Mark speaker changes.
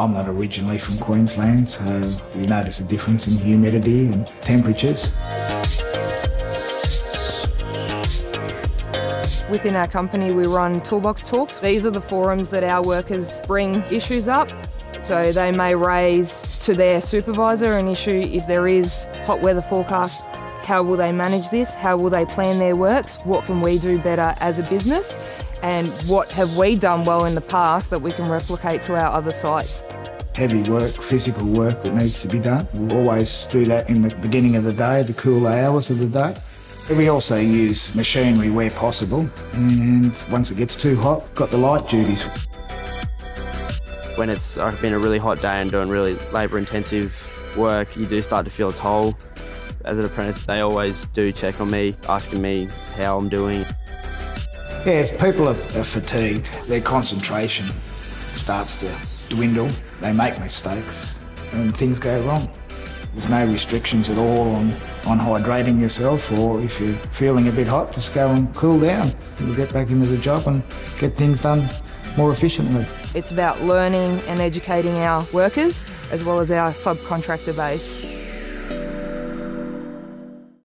Speaker 1: I'm not originally from Queensland, so you notice a difference in humidity and temperatures.
Speaker 2: Within our company, we run toolbox talks. These are the forums that our workers bring issues up. So they may raise to their supervisor an issue if there is hot weather forecast. How will they manage this? How will they plan their works? What can we do better as a business? And what have we done well in the past that we can replicate to our other sites?
Speaker 1: Heavy work, physical work that needs to be done. We always do that in the beginning of the day, the cooler hours of the day. We also use machinery where possible, and once it gets too hot, got the light duties.
Speaker 3: When it's been a really hot day and doing really labour-intensive work, you do start to feel a toll. As an apprentice, they always do check on me, asking me how I'm doing.
Speaker 1: Yeah, if people are, are fatigued, their concentration starts to dwindle, they make mistakes, and things go wrong. There's no restrictions at all on, on hydrating yourself or if you're feeling a bit hot, just go and cool down. You'll get back into the job and get things done more efficiently.
Speaker 2: It's about learning and educating our workers as well as our subcontractor base.